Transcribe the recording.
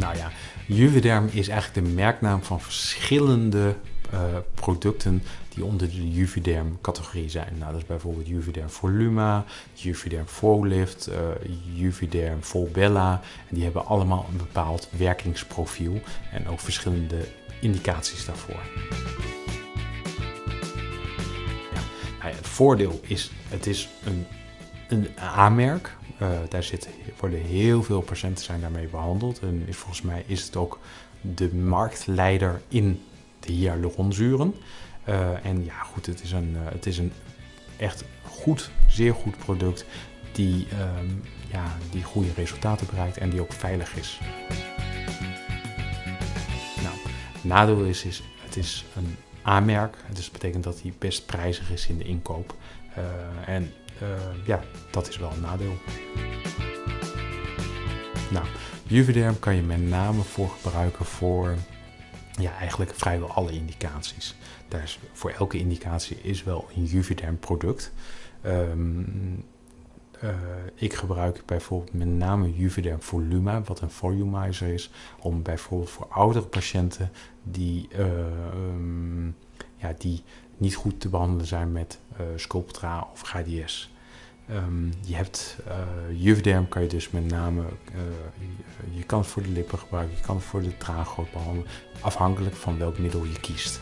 Nou ja, Juvederm is eigenlijk de merknaam van verschillende uh, producten die onder de Juvederm categorie zijn. Nou, dat is bijvoorbeeld Juvederm Voluma, Juvederm Folift, uh, Juvederm Volbella. En die hebben allemaal een bepaald werkingsprofiel en ook verschillende indicaties daarvoor. Het voordeel is, het is een, een aanmerk. Uh, daar zit, worden heel veel patiënten zijn daarmee behandeld. En volgens mij is het ook de marktleider in de hyaluronzuren. Uh, en ja, goed, het is een, uh, het is een echt goed, zeer goed product die, um, ja, die goede resultaten bereikt en die ook veilig is. Nou, nadeel is, is het is een aanmerk. Dus dat betekent dat hij best prijzig is in de inkoop. Uh, en ja, dat is wel een nadeel. Nou, Juvederm kan je met name voor gebruiken voor ja, eigenlijk vrijwel alle indicaties. Daar is, voor elke indicatie is wel een Juvederm product. Um, uh, ik gebruik bijvoorbeeld met name Juvederm Voluma, wat een volumizer is, om bijvoorbeeld voor oudere patiënten die, uh, um, ja, die niet goed te behandelen zijn met uh, Sculptra of GDS. Um, je hebt Juvederm kan je dus met name, je, je, kan het voor de lippen gebruiken, je kan het voor de traangoot behandelen, afhankelijk van welk middel je kiest.